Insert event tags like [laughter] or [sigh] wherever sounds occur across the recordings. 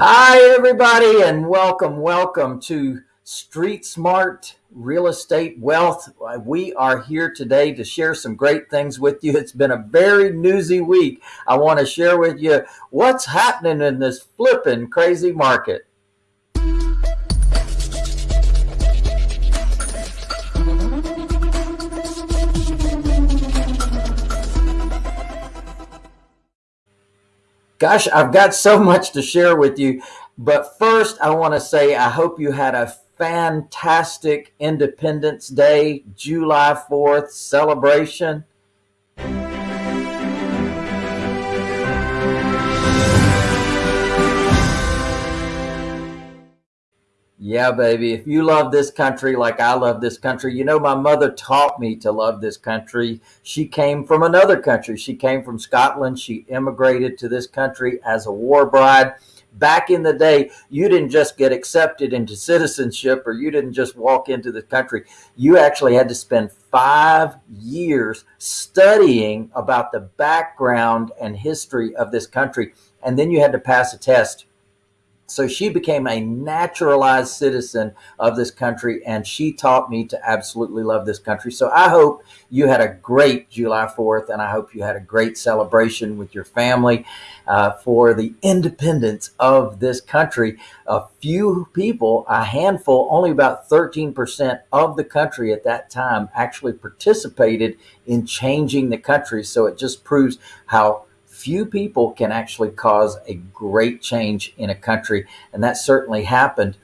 Hi, everybody, and welcome, welcome to Street Smart Real Estate Wealth. We are here today to share some great things with you. It's been a very newsy week. I want to share with you what's happening in this flipping crazy market. Gosh, I've got so [laughs] much to share with you. But first, I want to say I hope you had a fantastic Independence Day, July 4th celebration. Yeah, baby. If you love this country like I love this country, you know, my mother taught me to love this country. She came from another country. She came from Scotland. She immigrated to this country as a war bride. Back in the day, you didn't just get accepted into citizenship or you didn't just walk into the country. You actually had to spend five years studying about the background and history of this country. And then you had to pass a test so she became a naturalized citizen of this country, and she taught me to absolutely love this country. So I hope you had a great July 4th, and I hope you had a great celebration with your family uh, for the independence of this country. A few people, a handful, only about 13% of the country at that time actually participated in changing the country. So it just proves how few people can actually cause a great change in a country, and that certainly happened.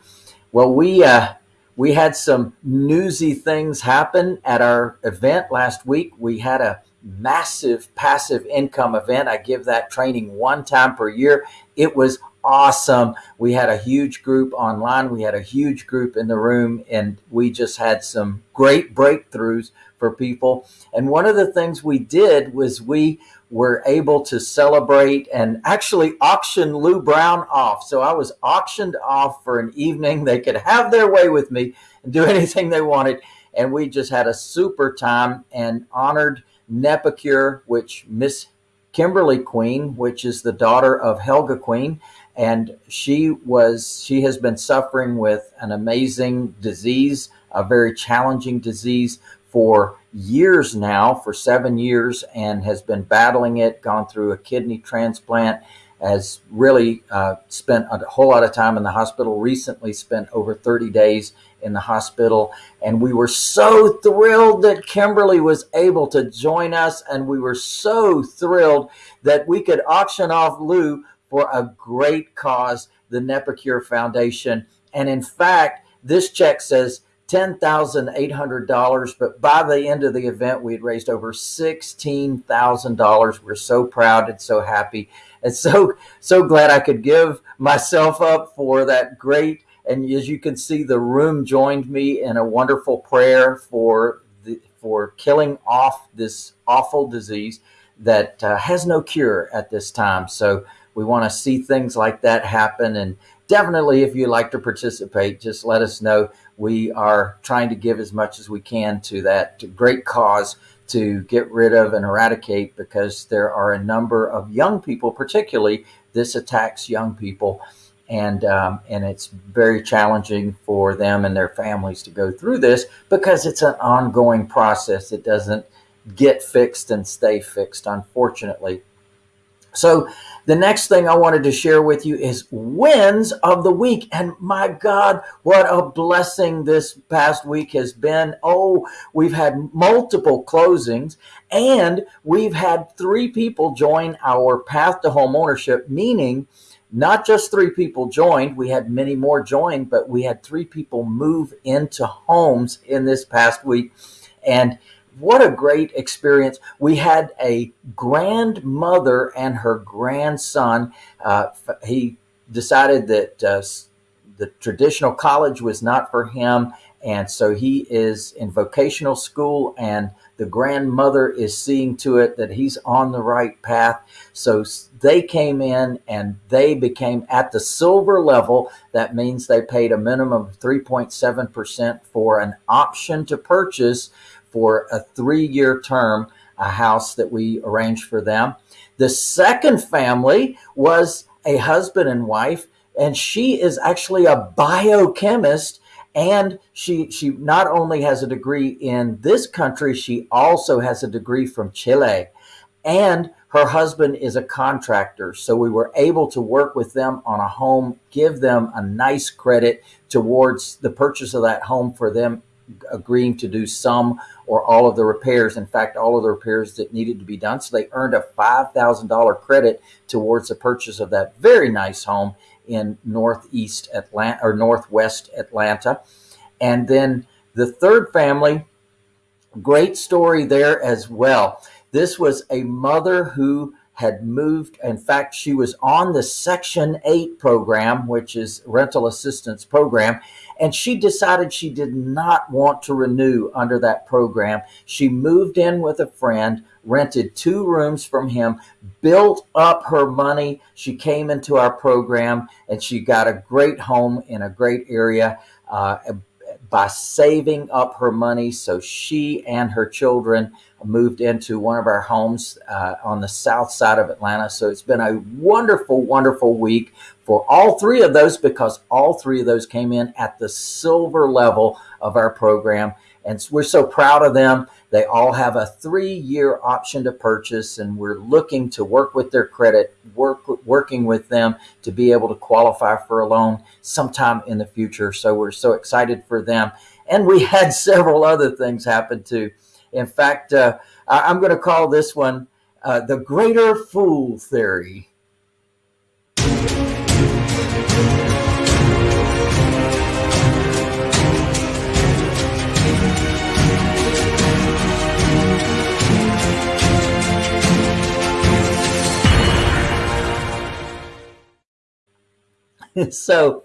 Well, we uh, we had some newsy things happen at our event last week. We had a massive passive income event. I give that training one time per year. It was awesome. We had a huge group online. We had a huge group in the room, and we just had some great breakthroughs for people. And one of the things we did was we were able to celebrate and actually auction Lou Brown off. So I was auctioned off for an evening. They could have their way with me and do [laughs] anything they wanted. And we just had a super time and honored NephCure, which Miss Kimberly Queen, which is the daughter of Helga Queen. And she was, she has been suffering with an amazing disease, a very challenging disease for years now, for seven years, and has been battling it, gone through a kidney transplant, has really uh, spent a whole lot of time in the hospital, recently spent over 30 days in the hospital. And we were so thrilled that Kimberly was able to join us. And we were so thrilled that we could auction off Lou for a great cause, the NephCure Foundation. And in fact, this check says $10,800, but by the end of the event, we had raised over $16,000. We're so proud and so happy and so, so glad I could give myself up for that great. And as you can see, the room joined me in a wonderful prayer for the, for killing off this awful disease that uh, has no cure at this time. So we want to see things like that happen. And definitely, if you'd like to participate, just let us know we are trying to give as much as we can to that great cause to get rid of and eradicate because there are a number of young people, particularly this attacks young people. And, um, and it's very challenging for them and their families to go through this because it's an ongoing process. It doesn't get fixed and stay fixed, unfortunately. So the next thing I wanted to share with you is wins of the week. And my God, what a blessing this past week has been. Oh, we've had multiple closings and we've had three people join our path to home ownership, meaning not just three people joined, we had many more join, but we had three people move into homes in this past week. And what a great experience. We had a grandmother and her grandson. Uh, he decided that uh, the traditional college was not for him. And so he is in vocational school and the grandmother is seeing to it that he's on the right path. So they came in and they became at the silver level. That means they paid a minimum of 3.7% for an option to purchase for a three year term, a house that we arranged for them. The second family was a husband and wife. and she is actually a biochemist and she she not only has a degree in this country she also has a degree from Chile and her husband is a contractor so we were able to work with them on a home give them a nice credit towards the purchase of that home for them agreeing to do some or all of the repairs. In fact, all of the repairs that needed to be done. So they earned a $5,000 credit towards the purchase of that very nice home in Northeast Atlanta or Northwest Atlanta. And then the third family, great story there as well. This was a mother who had moved. In fact, she was on the Section 8 program, which is rental assistance program, and she decided she did not want to renew under that program. She moved in with a friend, rented two rooms from him, built up her money. She came into our program and she got a great home in a great area. Uh, by saving up her money so she and her children moved into one of our homes uh, on the south side of Atlanta. So it's been a wonderful, wonderful week for all three of those because all three of those came in at the silver level of our program. And we're so proud of them. They all have a three year option to purchase, and we're looking to work with their credit, work working with them to be able to qualify for a loan sometime in the future. So we're so excited for them. And we had [laughs] several other things happen too. In fact, uh, I'm going to call this one uh, the greater fool theory. [laughs] so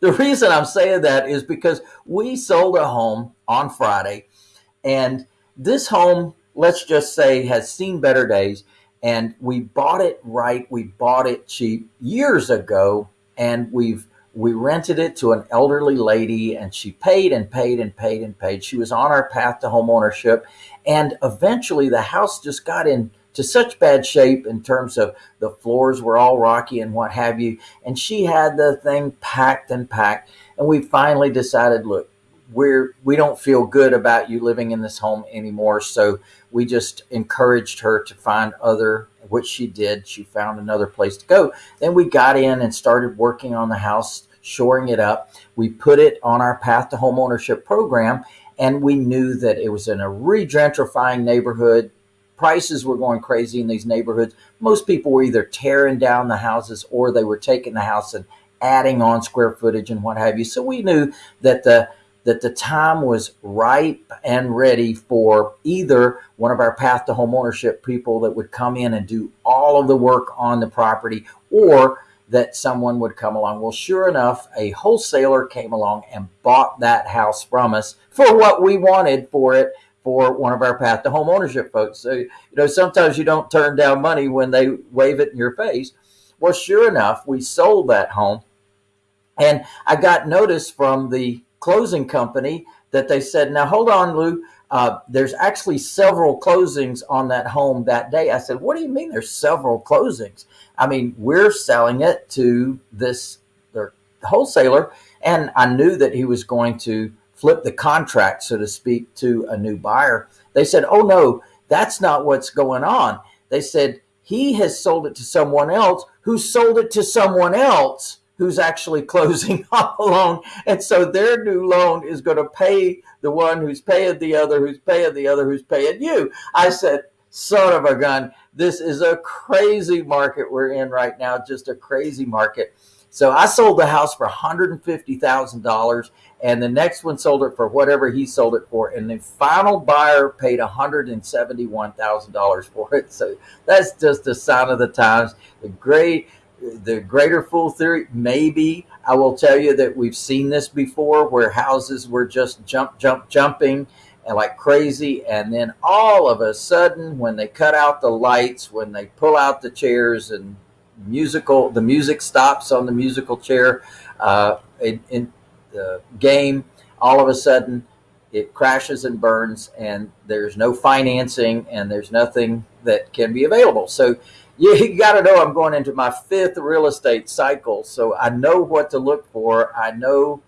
the reason I'm saying that is because we sold a home on Friday and this home, let's just say, has seen better days. And we bought it right. We bought it cheap years ago and we've we rented it to an elderly lady and she paid and paid and paid and paid. She was on our path to home ownership. And eventually the house just got in to such bad shape in terms of the floors were all rocky and what have you. And she had the thing packed and packed. And we finally decided, look, we're we don't feel good about you living in this home anymore. So we just encouraged her to find other, which she did. She found another place to go. Then we got in and started working on the house, shoring it up. We put it on our path to home ownership program, and we knew that it was in a re-gentrifying neighborhood prices were going crazy in these neighborhoods. Most people were either tearing down the houses or they were taking the house and adding on square footage and what have you. So we knew that the that the time was ripe and ready for either one of our path to home ownership people that would come in and do all of the work on the property or that someone would come along. Well, sure enough, a wholesaler came along and bought that house from us for what we wanted for it for one of our path to home ownership folks. So, you know, sometimes you don't turn down money when they wave it in your face. Well, sure enough, we sold that home. And I got notice from the closing company that they said, now hold on, Lou. Uh, there's actually several closings on that home that day. I said, what do you mean there's several closings? I mean, we're selling it to this their wholesaler. And I knew that he was going to flip the contract, so to speak, to a new buyer. They said, oh, no, that's not what's going on. They said, he has sold it to someone else who sold it to someone else who's actually [laughs] closing on the loan. And so their new loan is going to pay the one who's paying the other, who's paying the other, who's paying you. I said, son of a gun, this is a crazy market we're in right now, just a crazy market. So I sold the house for $150,000 and the next one sold it for whatever he sold it for. And the final buyer paid $171,000 for it. So that's just a sign of the times. The great, the greater fool theory, maybe I will tell you that we've seen this before where houses were just jump, jump, jumping and like crazy. And then all of a sudden, when they cut out the lights, when they pull out the chairs and musical, the music stops on the musical chair uh, in, in the game, all of a sudden it crashes and burns and there's no financing and there's nothing that can be available. So [laughs] you got to know I'm going into my fifth real estate cycle. So I know what to look for. I know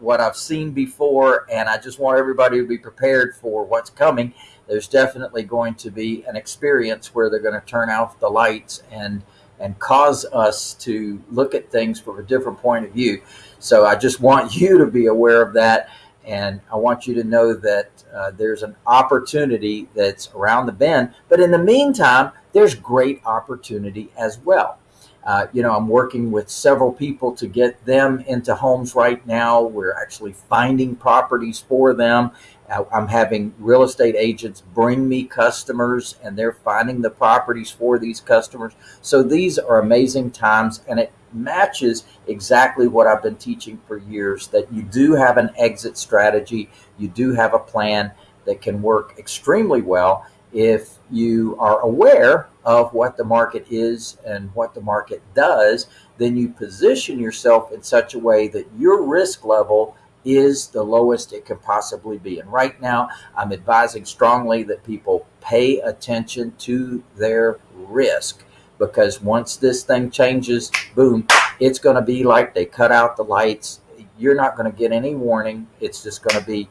what I've seen before, and I just want everybody to be prepared for what's coming. There's definitely going to be an experience where they're going to turn off the lights and and cause us to look at things from a different point of view. So I just want [laughs] you to be aware of that. And I want you to know that uh, there's an opportunity that's around the bend. But in the meantime, there's great opportunity as well. Uh, you know, I'm working with several people to get them into homes right now. We're actually finding properties for them. Uh, I'm having real estate agents bring me customers and they're finding the properties for these customers. So these are amazing times and it matches exactly what I've been teaching for years that you do have an exit strategy, you do have a plan that can work extremely well if you are aware of what the market is and what the market does, then you position yourself in such a way that your risk level is the lowest it can possibly be. And right now, I'm advising strongly that people pay attention to their risk because once this thing changes, boom, it's going to be like they cut out the lights. You're not going to get any warning. It's just going to be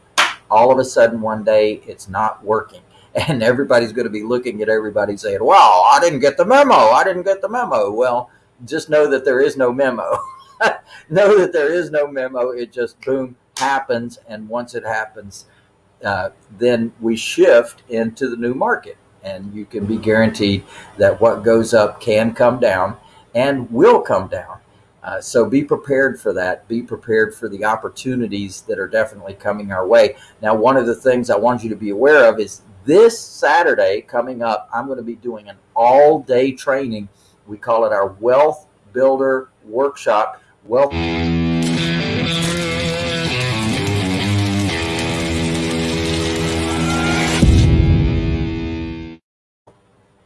all of a sudden one day it's not working [laughs] and everybody's going to be looking at everybody saying, "Wow, I didn't get the memo. I didn't get the memo." Well, just know that there is no memo. [laughs] know that there is no memo. It just boom happens, and once it happens, uh, then we shift into the new market, and you can be guaranteed that what goes up can come down and will come down. Uh, so be prepared for that. Be prepared for the opportunities that are definitely coming our way. Now, one of the things I want you to be aware of is this Saturday coming up, I'm going to be doing an all day training. We call it our Wealth Builder Workshop. Wealth.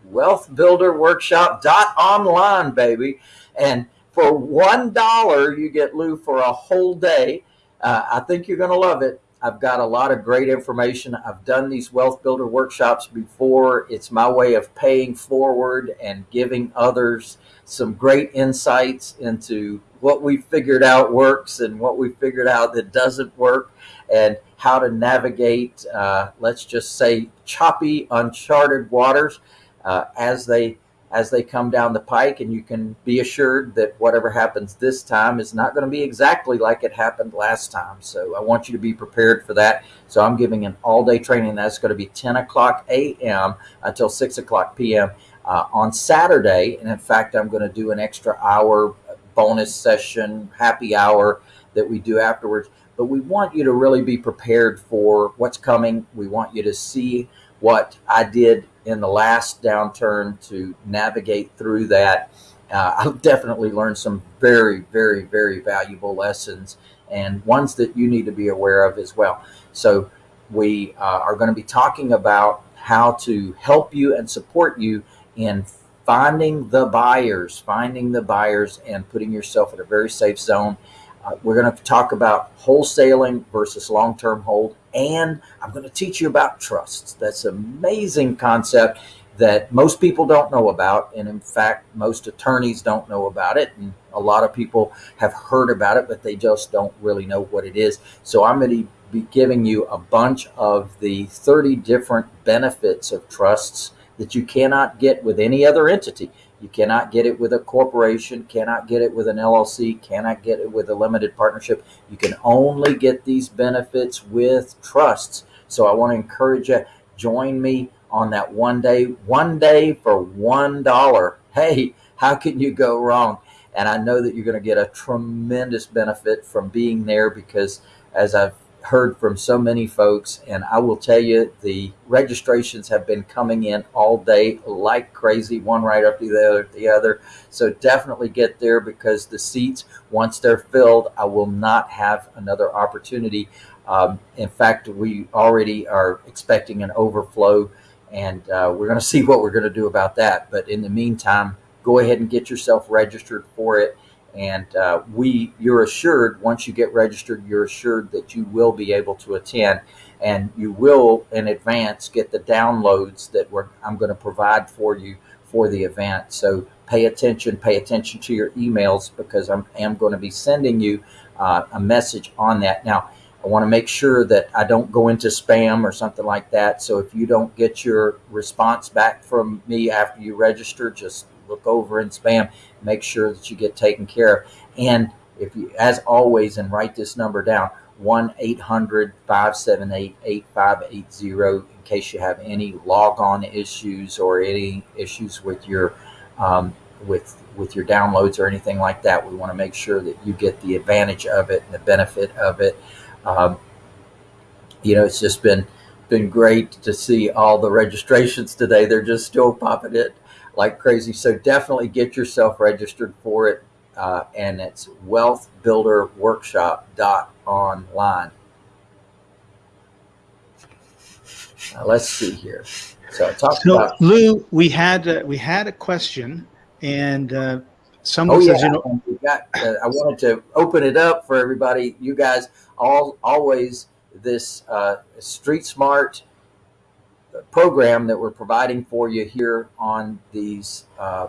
Wealth Builder Workshop dot online, baby. And for one dollar, you get Lou for a whole day. Uh, I think you're going to love it. I've got a lot of great information. I've done these wealth builder workshops before. It's my way of paying forward and giving others some great insights into what we figured out works and what we figured out that doesn't work and how to navigate, uh, let's just say, choppy, uncharted waters uh, as they as they come down the pike and you can be assured that whatever happens this time is not going to be exactly like it happened last time. So I want you to be prepared for that. So I'm giving an all day training. That's going to be 10 o'clock a.m. until 6 o'clock p.m. Uh, on Saturday. And in fact, I'm going to do an extra hour bonus session, happy hour that we do afterwards. But we want you to really be prepared for what's coming. We want you to see what I did in the last downturn to navigate through that. Uh, [laughs] I've definitely learned some very, very, very valuable lessons and ones that you need to be aware of as well. So, we uh, are going to be talking about how to help you and support you in finding the buyers, finding the buyers, and putting yourself in a very safe zone. Uh, we're going to talk about wholesaling versus long term hold and I'm going to teach you about trusts. That's an amazing concept that most people don't know about. And in fact, most attorneys don't know about it. And a lot of people have heard about it, but they just don't really know what it is. So I'm going to be giving you a bunch of the 30 different benefits of trusts that you cannot get with any other entity. You cannot get it with a corporation, cannot get it with an LLC, cannot get it with a limited partnership. You can only get these benefits with trusts. So I want to encourage you, join me on that one day, one day for one dollar. Hey, how can you go wrong? And I know that you're going to get a tremendous benefit from being there because as I've heard from so many folks, and I will tell you the registrations have been coming in all day like crazy, one right after the other, the other. So definitely get there because the seats, once they're filled, I will not have another opportunity. Um, in fact, we already are expecting an overflow, and uh, we're going [laughs] to see what we're going to do about that. But in the meantime, go ahead and get yourself registered for it and uh, we you're assured once you get registered you're assured that you will be able to attend and you will in advance get the downloads that i'm going to provide for you for the event. So pay attention, pay attention to your emails because I am going to be sending you uh, a message on that. Now, I want to make sure that I don't go into spam or something like that. So if you don't get your response back from me after you register, just look over and spam, make sure that you get taken care of. And if you, as always, and write this number down, 1-800-578-8580 in case you have any logon issues or any issues with your um, with with your downloads or anything like that. We want to make sure that you get the advantage of it and the benefit of it. Um, you know, it's just been been great to see all the registrations today. They're just still popping it like crazy. So definitely get yourself registered for it. Uh, and it's wealthbuilderworkshop.online. Now let's see here. So talk so, about Lou. We had uh, we had a question, and uh, someone oh, says, yeah. you know, got, uh, I wanted to open it up for everybody. You guys all always this uh, Street Smart program that we're providing for you here on these uh,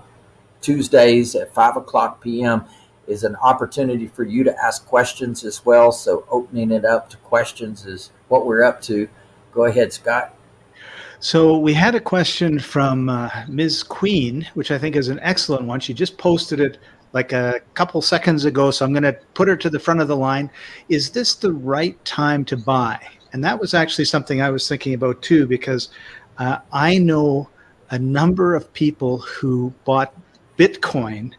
Tuesdays at 5 o'clock p.m. is an opportunity for you to ask questions as well. So opening it up to questions is what we're up to. Go ahead, Scott. So we had a question from uh, Ms. Queen, which I think is an excellent one. She just posted it like a couple seconds ago, so I'm going to put her to the front of the line. Is this the right time to buy? And that was actually something I was thinking about too, because uh, I know a number of people who bought Bitcoin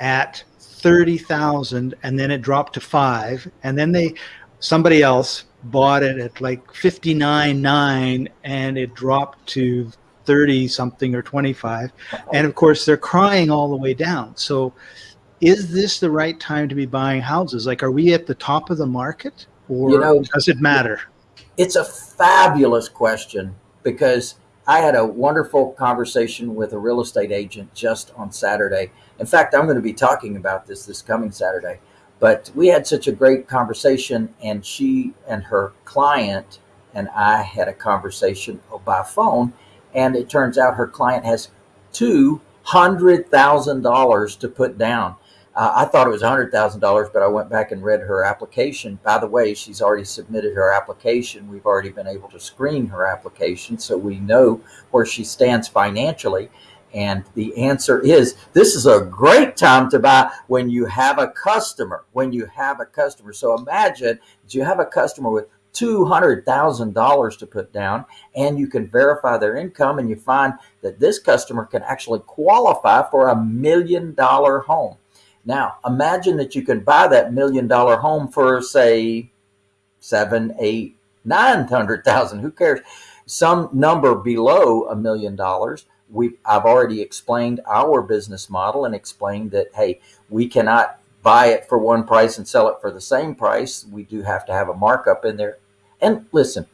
at 30,000 and then it dropped to five. And then they, somebody else bought it at like 59.9 and it dropped to 30 something or 25 and of course they're crying all the way down. So is this the right time to be buying houses? Like are we at the top of the market or you know, does it matter it's a fabulous question because i had a wonderful conversation with a real estate agent just on saturday in fact i'm going to be talking about this this coming saturday but we had such a great conversation, and she and her client and I had a conversation by phone. And it turns out her client has $200,000 to put down. Uh, I thought it was $100,000, but I went back and read her application. By the way, she's already submitted her application. We've already been able to screen her application, so we know where she stands financially. And the answer is this is a great time to buy when you have a customer. When you have a customer. So imagine that you have a customer with $200,000 to put down and you can verify their income and you find that this customer can actually qualify for a million dollar home. Now, imagine that you can buy that million dollar home for say seven, eight, nine hundred thousand. Who cares? Some number below a million dollars we I've already explained our business model and explained that hey, we cannot buy it for one price and sell it for the same price. We do have to have a markup in there. And listen,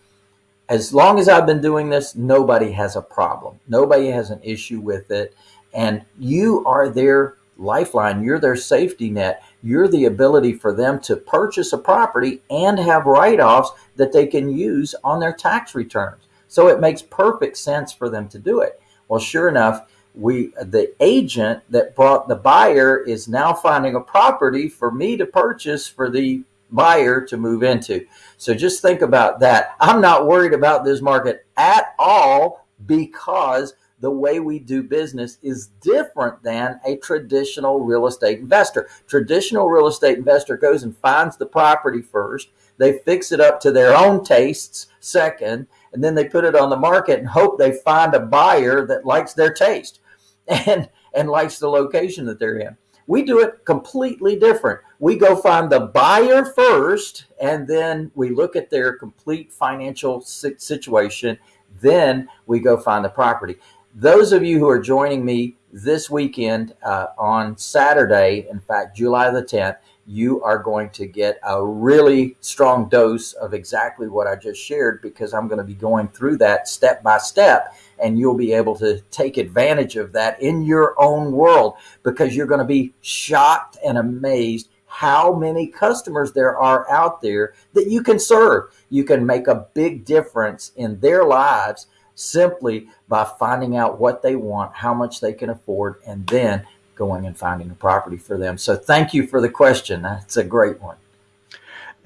as long as I've been doing this, nobody has a problem. Nobody has an issue with it. And you are their lifeline. You're their safety net. You're the ability for them to purchase a property and have write-offs that they can use on their tax returns. So it makes perfect sense for them to do it. Well, sure enough, we the agent that brought the buyer is now finding a property for me to purchase for the buyer to move into. So just think about that. I'm not worried about this market at all because the way we do business is different than a traditional real estate investor. Traditional real estate investor goes and finds the property first. They fix it up to their own tastes second, and then they put it on the market and hope they find a buyer that likes their taste [laughs] and and likes the location that they're in. We do it completely different. We go find the buyer first, and then we look at their complete financial situation. Then we go find the property. Those of you who are joining me this weekend uh, on Saturday, in fact, July the 10th, you are going to get a really strong dose of exactly what I just shared because I'm going to be going through that step by step and you'll be able to take advantage of that in your own world because you're going to be shocked and amazed how many customers there are out there that you can serve. You can make a big difference in their lives simply by finding out what they want, how much they can afford, and then going and finding a property for them. So thank you for the question. That's a great one.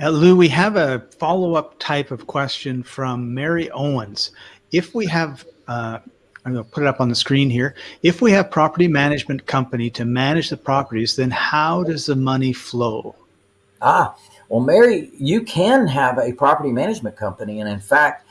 Uh, Lou, we have a follow-up type of question from Mary Owens. If we have, uh, I'm going to put it up on the screen here. If we have property management company to manage the properties, then how does the money flow? Ah, well, Mary, you can have a property management company. And in fact,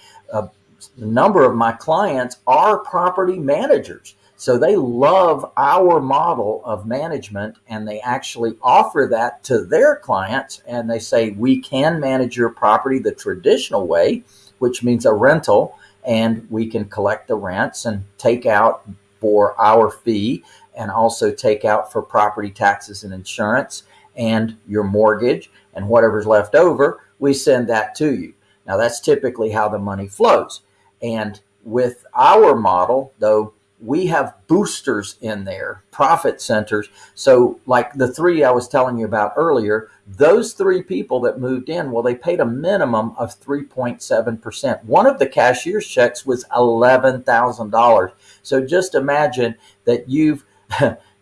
a number of my clients are property managers. So they love our model of management and they actually offer that to their clients. And they say, we can manage your property the traditional way, which means a rental, and we can collect the rents and take out for our fee and also take out for property taxes and insurance and your mortgage and whatever's left over, we send that to you. Now that's typically how the money flows. And with our model, though, we have boosters in there, profit centers. So like the three I was telling you about earlier, those three people that moved in, well, they paid a minimum of 3.7%. One of the cashier's checks was $11,000. So just imagine that you've, [laughs]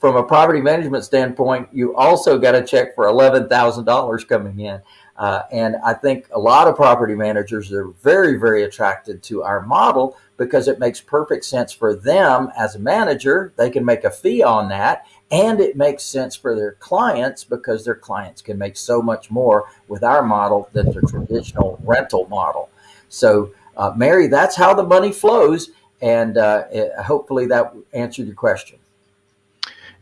from a property management standpoint, you also got a check for $11,000 coming in. Uh, and I think a lot of property managers are very, very attracted to our model because it makes perfect sense for them as a manager. They can make a fee on that. And it makes sense for their clients because their clients can make so much more with our model than the traditional rental model. So, uh, Mary, that's how the money flows. And uh, it, hopefully that answered your question.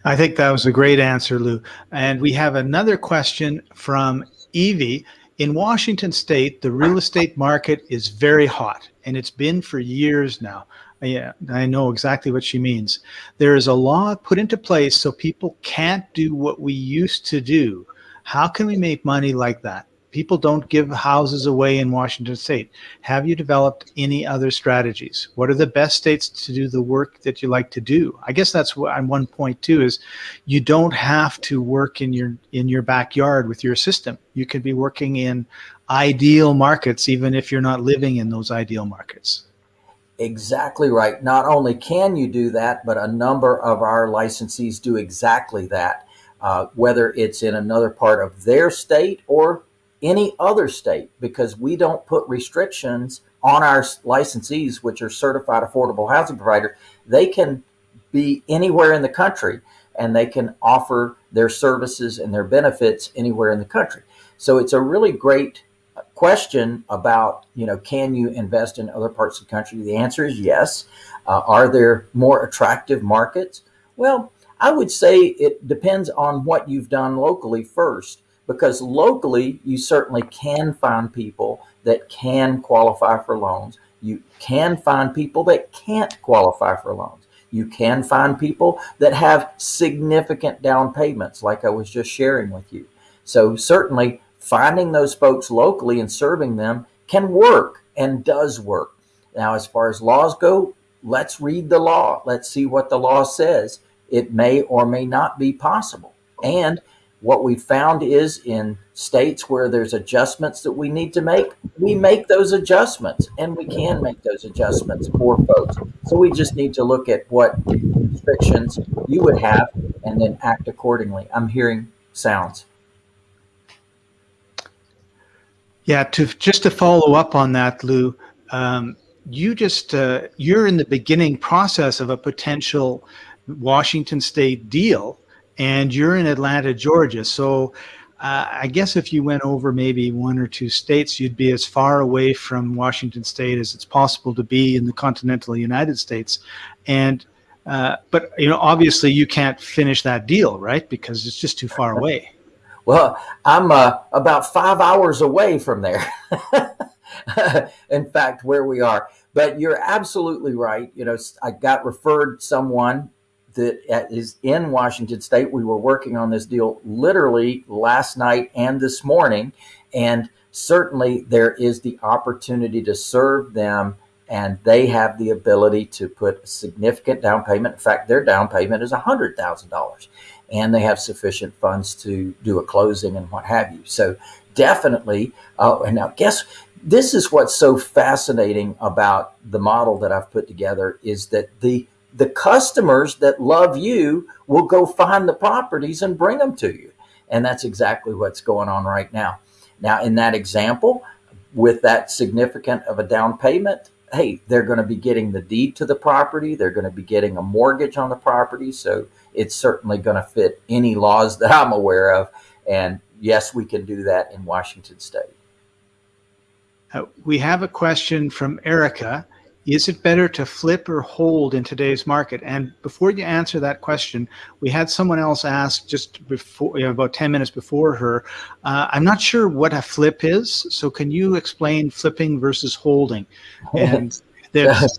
I think that was a great answer, Lou. And we have another question from Evie. In Washington state, the real estate market is very hot and it's been for years now. Yeah, I know exactly what she means. There is a law put into place so people can't do what we used to do. How can we make money like that? People don't give houses away in Washington state. Have you developed any other strategies? What are the best states to do the work that you like to do? I guess that's what I'm one point too is you don't have to work in your in your backyard with your system. You could be working in ideal markets even if you're not living in those ideal markets. Exactly right. Not only can you do that, but a number of our licensees do exactly that, uh, whether it's in another part of their state or any other state because we don't put restrictions on our licensees, which are certified affordable housing provider. They can be anywhere in the country and they can offer their services and their benefits anywhere in the country. So it's a really great question about, you know, can you invest in other parts of the country? The answer is yes. Uh, are there more attractive markets? Well, I would say it depends on what you've done locally first because locally you certainly can find people that can qualify for loans. You can find people that can't qualify for loans. You can find people that have significant down payments, like I was just sharing with you. So certainly finding those folks locally and serving them can work and does work. Now, as far as laws go, let's read the law. Let's see what the law says. It may or may not be possible. And what we found is in states where there's adjustments that we need to make, we make those adjustments and we can make those adjustments for folks. So we just need to look at what restrictions you would have and then act accordingly. I'm hearing sounds. Yeah, to just to follow up on that, Lou, um, you just uh, you're in the beginning process of a potential Washington State deal and you're in Atlanta, Georgia. So uh, I guess if you went over maybe one or two states, you'd be as far away from Washington State as it's possible to be in the continental United States. And uh, but you know, obviously, you can't finish that deal, right? Because it's just too far away. [laughs] Well, I'm uh, about five hours away from there. [laughs] in fact, where we are. But you're absolutely right. You know, I got referred someone that is in Washington State. We were working on this deal literally last night and this morning, and certainly there is the opportunity to serve them and they have the ability to put a significant down payment. In fact, their down payment is $100,000 and they have sufficient funds to do a closing and what have you. So definitely, uh, and now guess this is what's so fascinating about the model that I've put together is that the the customers that love you will go find the properties and bring them to you. And that's exactly what's going on right now. Now, in that example, with that significant of a down payment, hey, they're going to be getting the deed to the property. They're going to be getting a mortgage on the property. So it's certainly going to fit any laws that I'm aware of. And yes, we can do that in Washington state. Uh, we have a question from Erica. Is it better to flip or hold in today's market? And before you answer that question, we had someone else ask just before, you know, about 10 minutes before her. Uh, I'm not sure what a flip is. So can you explain flipping versus holding? [laughs] And there's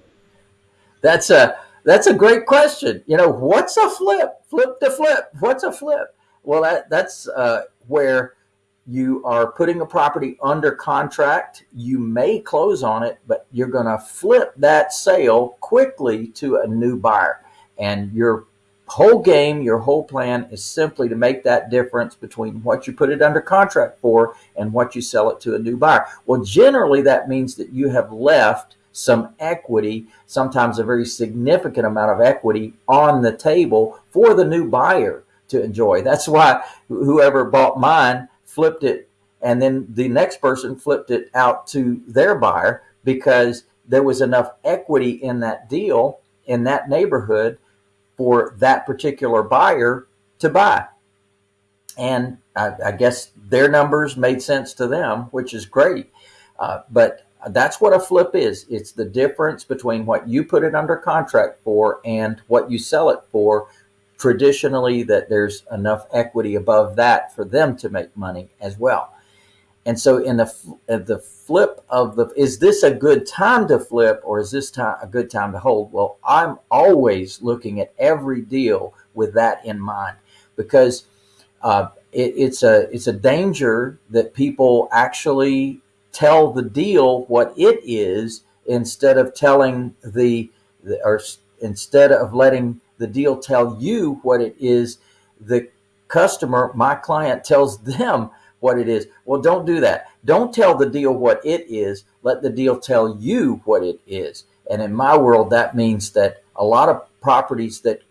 that's a that's a great question. You know, what's a flip? Flip to flip. What's a flip? Well, that that's uh, where you are putting a property under contract. You may close on it, but you're going to flip that sale quickly to a new buyer. And your whole game, your whole plan is simply to make that difference between what you put it under contract for and what you sell it to a new buyer. Well, generally, that means that you have left some equity, sometimes a very significant amount of equity on the table for the new buyer to enjoy. That's why whoever bought mine flipped it, and then the next person flipped it out to their buyer because there was enough equity in that deal in that neighborhood for that particular buyer to buy. And I, I guess their numbers made sense to them, which is great. Uh, but that's what a flip is. It's the difference between what you put it under contract for and what you sell it for traditionally that there's enough equity above that for them to make money as well. And so in the the flip of the is this a good time to flip or is this time a good time to hold? Well, I'm always looking at every deal with that in mind because uh, it, it's a it's a danger that people actually tell the deal what it is instead of telling the, the or instead of letting the deal tell you what it is. The customer, my client, tells them what it is. Well, don't do that. Don't tell the deal what it is. Let the deal tell you what it is. And in my world, that means that a lot of properties that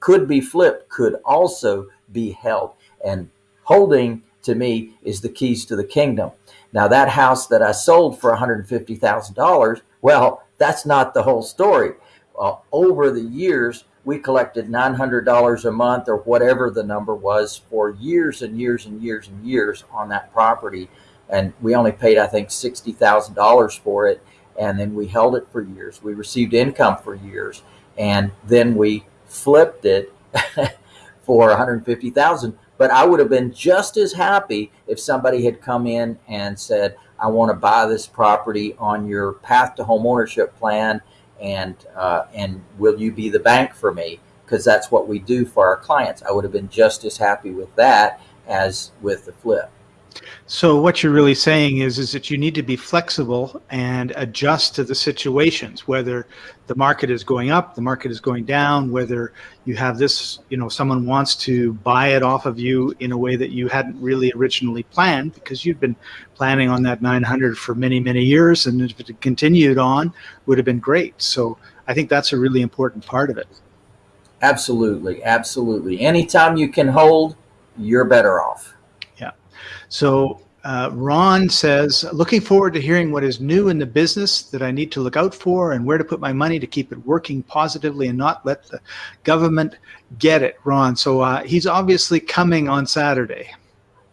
could be flipped could also be held. And holding to me is the keys to the kingdom. Now, that house that I sold for $150,000, well, that's not the whole story. Uh, over the years, we collected $900 a month or whatever the number was for years and years and years and years on that property. And we only paid, I think, $60,000 for it. And then we held it for years. We received income for years. And then we flipped it [laughs] for 150,000. But I would have been just as happy if somebody had come in and said, I want to buy this property on your path to home ownership plan and uh, and will you be the bank for me? Because that's what we do for our clients. I would have been just as happy with that as with the flip. So what you're really saying is is that you need to be flexible and adjust to the situations, whether the market is going up, the market is going down, whether you have this, you know, someone wants to buy it off of you in a way that you hadn't really originally planned because you've been planning on that 900 for many, many years. And if it continued on, would have been great. So I think that's a really important part of it. Absolutely. Absolutely. Anytime you can hold, you're better off. So uh, Ron says, looking forward to hearing what is new in the business that I need to look out for and where to put my money to keep it working positively and not let the government get it, Ron. So uh, he's obviously coming on Saturday.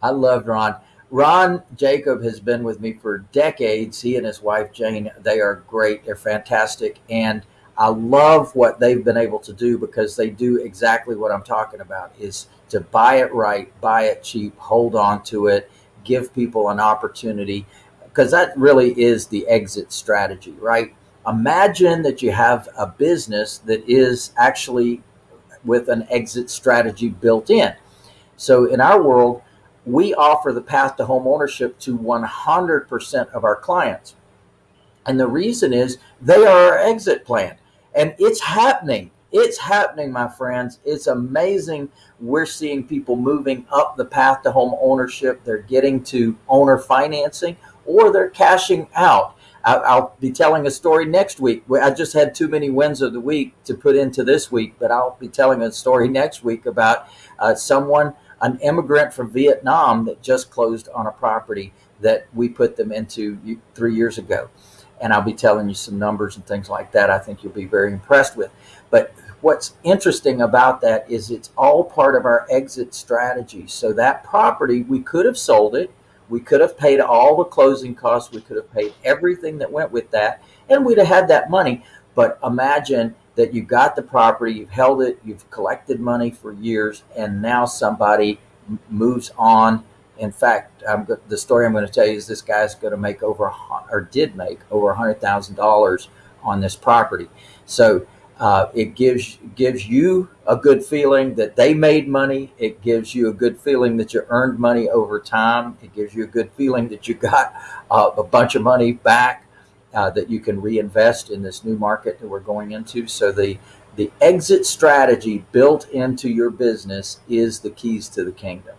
I love Ron. Ron Jacob has been with me for decades. He and his wife Jane, they are great. They're fantastic. And I love what they've been able to do because they do exactly what I'm talking about is to buy it right, buy it cheap, hold on to it, give people an opportunity because that really is the exit strategy, right? Imagine that you have a business that is actually with an exit strategy built in. So in our world, we offer the path to home ownership to 100% of our clients. And the reason is they are our exit plan. And it's happening. It's happening, my friends. It's amazing. We're seeing people moving up the path to home ownership. They're getting to owner financing, or they're cashing out. I'll be telling a story next week. I just had too many wins of the week to put into this week, but I'll be telling a story next week about uh, someone, an immigrant from Vietnam that just closed on a property that we put them into three years ago. And I'll be telling you some numbers and things like that. I think you'll be very impressed with. But what's interesting about that is it's all part of our exit strategy. So that property, we could have sold it. We could have paid all the closing costs. We could have paid everything that went with that, and we'd have had that money. But imagine that you got the property, you've held it, you've collected money for years, and now somebody moves on. In fact, I'm, the story I'm going to tell you is this guy's going to make over, or did make over a hundred thousand dollars on this property. So uh, it gives gives you a good feeling that they made money. It gives you a good feeling that you earned money over time. It gives you a good feeling that you got uh, a bunch of money back uh, that you can reinvest in this new market that we're going into. So the the exit strategy built into your business is the keys to the kingdom.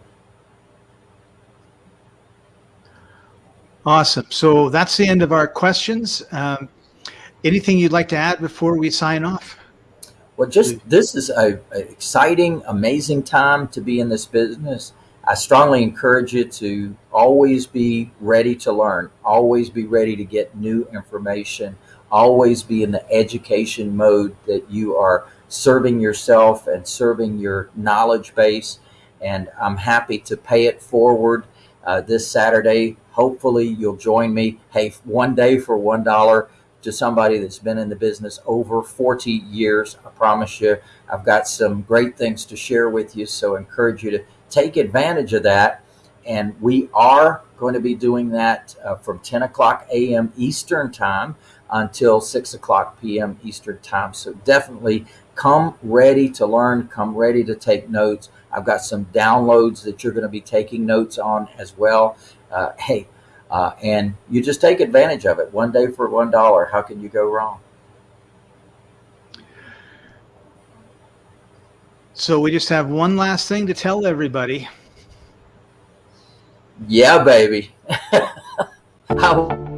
Awesome. So that's the end of our questions. Um, Anything you'd like to add before we sign off? Well, just this is a, a, exciting, amazing time to be in this business. I strongly encourage you to always be ready to learn, always be ready to get new information, always be in the education mode that you are serving yourself and serving your knowledge base. And I'm happy to pay it forward uh, this Saturday. Hopefully, you'll join me. Hey, one day for one dollar to somebody that's been in the business over 40 years. I promise you, I've got some great things to share with you. So I encourage you to take advantage of that. And we are going to be doing that uh, from 10 o'clock a.m. Eastern time until 6 o'clock p.m. Eastern time. So definitely come ready to learn, come ready to take notes. I've got some downloads that you're going to be taking notes on as well. Uh, hey, uh, and you just take advantage of it. One day for one dollar. How can you go wrong? So we just have one last thing to tell everybody. Yeah, baby. [laughs] How